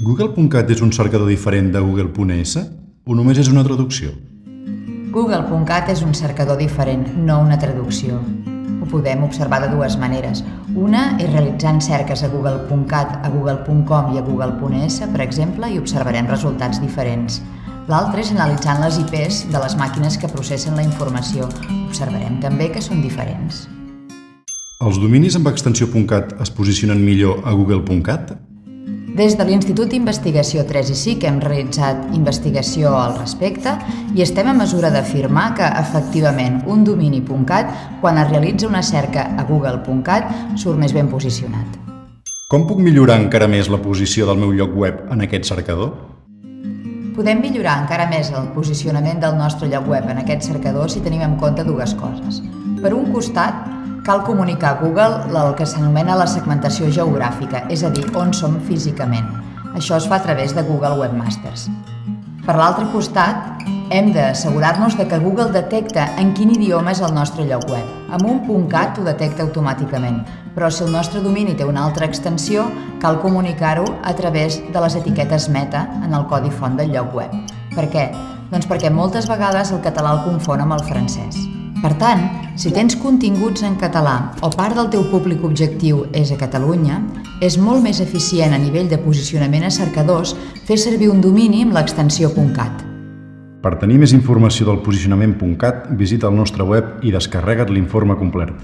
Google.cat és un cercador diferent de Google.es o només és una traducció? Google.cat és un cercador diferent, no una traducció. Ho podem observar de dues maneres. Una és realitzant cerques a Google.cat, a Google.com i a Google.es, per exemple, i observarem resultats diferents. L'altra és analitzant les IPs de les màquines que processen la informació. Observarem també que són diferents. Els dominis amb extensió .cat es posicionen millor a Google.cat? Des de l'Institut d'Investigació 3 i SIC hem realitzat investigació al respecte i estem a mesura d'afirmar que, efectivament, un domini .cat, quan es realitza una cerca a google.cat, surt més ben posicionat. Com puc millorar encara més la posició del meu lloc web en aquest cercador? Podem millorar encara més el posicionament del nostre lloc web en aquest cercador si tenim en compte dues coses. Per un costat, cal comunicar a Google el que s'anomena la segmentació geogràfica, és a dir, on som físicament. Això es fa a través de Google Webmasters. Per l'altre costat, hem d'assegurar-nos que Google detecta en quin idioma és el nostre lloc web. Amb un .cat ho detecta automàticament, però si el nostre domini té una altra extensió, cal comunicar-ho a través de les etiquetes meta en el codi font del lloc web. Per què? Doncs perquè moltes vegades el català el confon amb el francès. Per tant, si tens continguts en català o part del teu públic objectiu és a Catalunya, és molt més eficient a nivell de posicionament a cercadors fer servir un domini amb l'extensió .cat. Per tenir més informació del posicionament .cat, visita el nostre web i descarrega't l'informe complet.